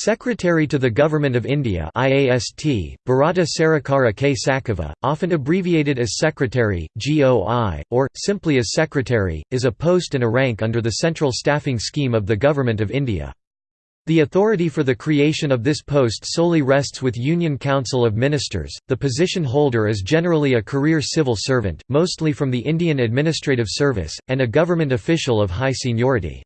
Secretary to the Government of India IAST, Bharata Sarakara K. Sakava, often abbreviated as Secretary, GOI, or, simply as Secretary, is a post and a rank under the central staffing scheme of the Government of India. The authority for the creation of this post solely rests with Union Council of Ministers. The position holder is generally a career civil servant, mostly from the Indian Administrative Service, and a government official of high seniority.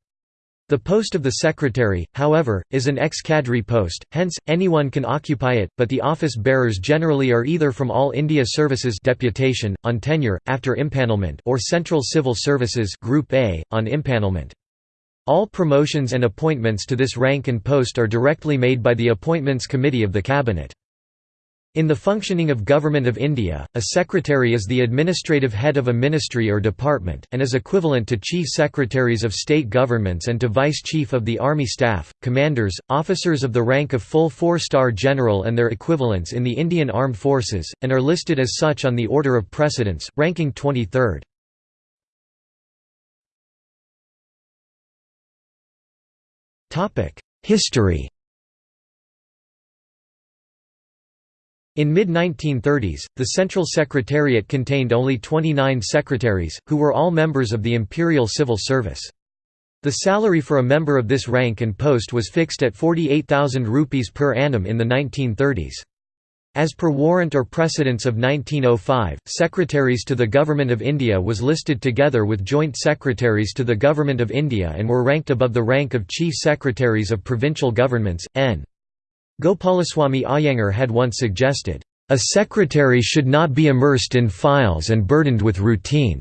The post of the secretary, however, is an ex-cadre post, hence, anyone can occupy it, but the office bearers generally are either from All India Services deputation, on tenure, after impanelment or Central Civil Services Group A, on impanelment. All promotions and appointments to this rank and post are directly made by the Appointments Committee of the Cabinet. In the functioning of Government of India, a secretary is the administrative head of a ministry or department, and is equivalent to chief secretaries of state governments and to vice chief of the army staff, commanders, officers of the rank of full four-star general and their equivalents in the Indian Armed Forces, and are listed as such on the order of precedence, ranking 23rd. History In mid-1930s, the Central Secretariat contained only 29 secretaries, who were all members of the Imperial Civil Service. The salary for a member of this rank and post was fixed at 48,000 rupees per annum in the 1930s. As per warrant or precedence of 1905, Secretaries to the Government of India was listed together with Joint Secretaries to the Government of India and were ranked above the rank of Chief Secretaries of Provincial Governments, N. Gopalaswamy Iyengar had once suggested, "...a secretary should not be immersed in files and burdened with routine.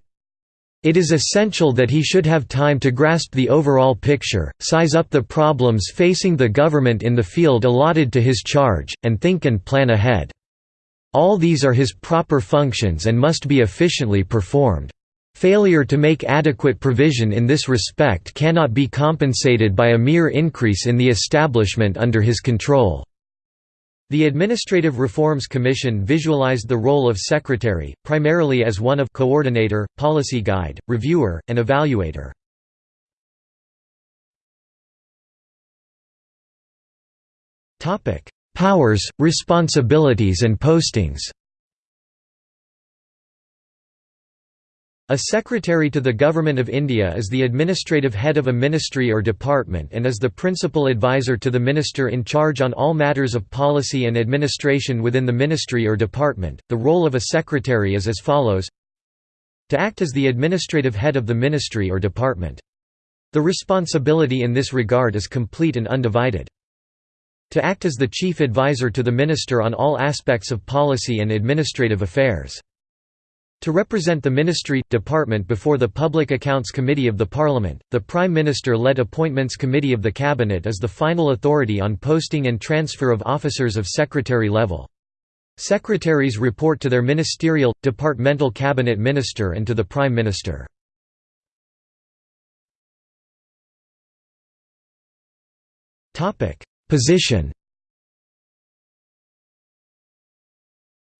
It is essential that he should have time to grasp the overall picture, size up the problems facing the government in the field allotted to his charge, and think and plan ahead. All these are his proper functions and must be efficiently performed. Failure to make adequate provision in this respect cannot be compensated by a mere increase in the establishment under his control. The Administrative Reforms Commission visualized the role of secretary, primarily as one of coordinator, policy guide, reviewer, and evaluator. Powers, responsibilities and postings A secretary to the Government of India is the administrative head of a ministry or department and is the principal advisor to the minister in charge on all matters of policy and administration within the ministry or department. The role of a secretary is as follows to act as the administrative head of the ministry or department. The responsibility in this regard is complete and undivided. To act as the chief advisor to the minister on all aspects of policy and administrative affairs. To represent the ministry, department before the Public Accounts Committee of the Parliament, the Prime Minister-led Appointments Committee of the Cabinet is the final authority on posting and transfer of officers of secretary level. Secretaries report to their ministerial, departmental cabinet minister and to the Prime Minister. Position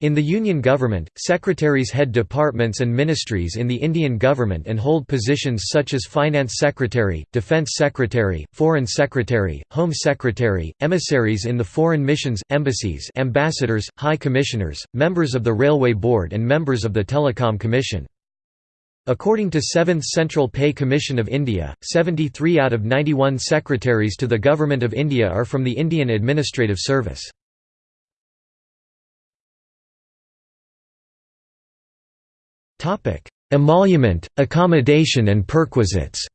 In the Union government, secretaries head departments and ministries in the Indian government and hold positions such as Finance Secretary, Defence Secretary, Foreign Secretary, Home Secretary, emissaries in the foreign missions, embassies ambassadors, high commissioners, members of the Railway Board and members of the Telecom Commission. According to 7th Central Pay Commission of India, 73 out of 91 secretaries to the Government of India are from the Indian Administrative Service. Emolument, accommodation and perquisites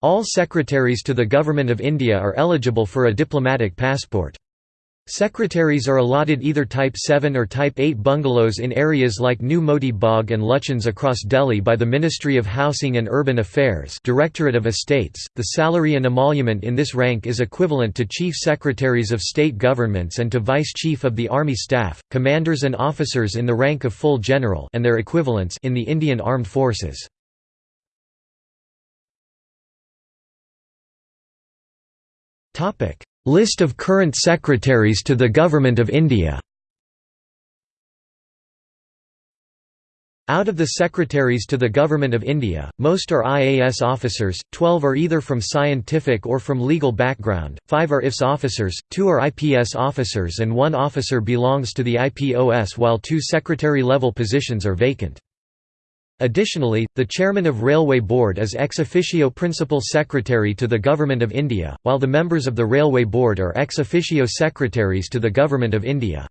All secretaries to the Government of India are eligible for a diplomatic passport. Secretaries are allotted either Type 7 or Type 8 bungalows in areas like New Moti Bagh and Lutyens across Delhi by the Ministry of Housing and Urban Affairs Directorate of Estates. The salary and emolument in this rank is equivalent to Chief Secretaries of State Governments and to Vice Chief of the Army Staff, commanders and officers in the rank of full general and their equivalents in the Indian Armed Forces. Topic List of current secretaries to the Government of India Out of the secretaries to the Government of India, most are IAS officers, 12 are either from scientific or from legal background, 5 are IFS officers, 2 are IPS officers and 1 officer belongs to the IPOS while 2 secretary-level positions are vacant. Additionally, the Chairman of Railway Board is ex officio Principal Secretary to the Government of India, while the members of the Railway Board are ex officio Secretaries to the Government of India.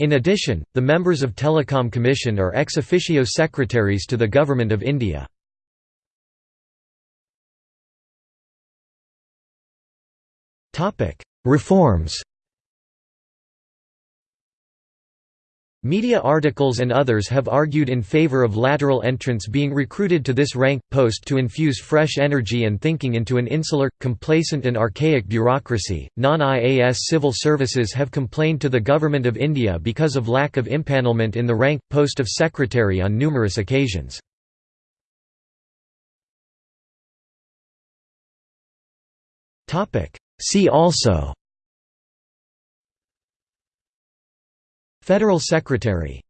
In addition, the members of Telecom Commission are ex officio secretaries to the Government of India. Reforms Media articles and others have argued in favor of lateral entrants being recruited to this rank, post to infuse fresh energy and thinking into an insular, complacent and archaic bureaucracy. Non-IAS civil services have complained to the Government of India because of lack of impanelment in the rank, post of secretary on numerous occasions. See also Federal Secretary